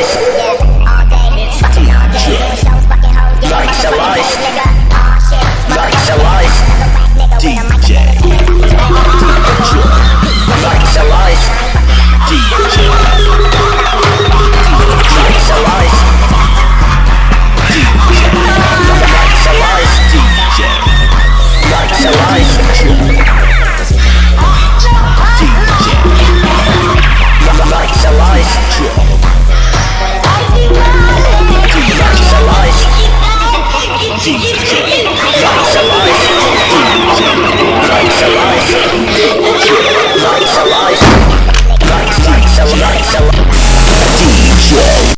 place. 你